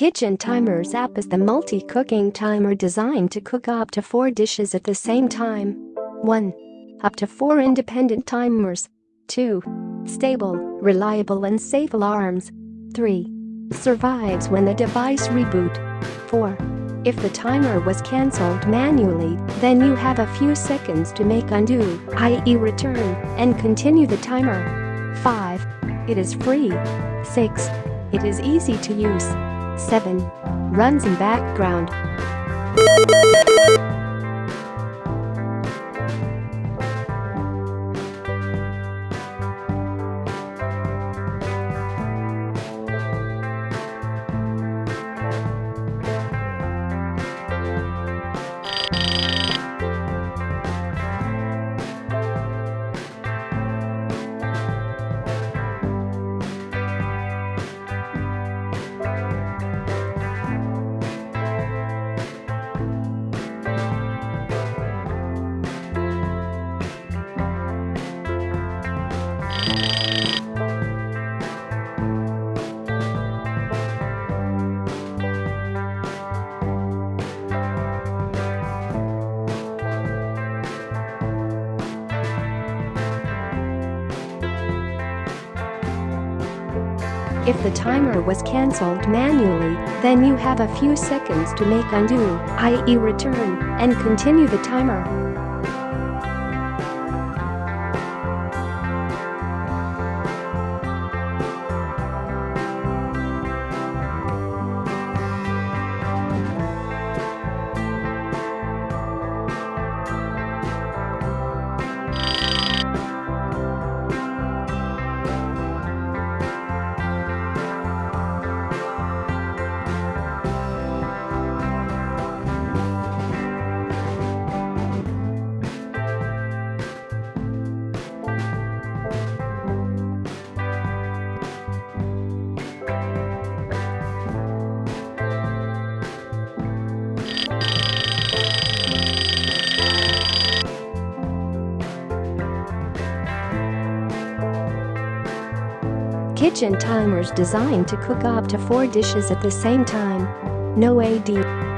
Kitchen Timers app is the multi-cooking timer designed to cook up to 4 dishes at the same time. 1. Up to 4 independent timers. 2. Stable, reliable and safe alarms. 3. Survives when the device reboot. 4. If the timer was cancelled manually, then you have a few seconds to make undo, i.e. return, and continue the timer. 5. It is free. 6. It is easy to use. 7. Runs in background. If the timer was cancelled manually, then you have a few seconds to make undo, i.e. return, and continue the timer. Kitchen timers designed to cook up to 4 dishes at the same time. No AD.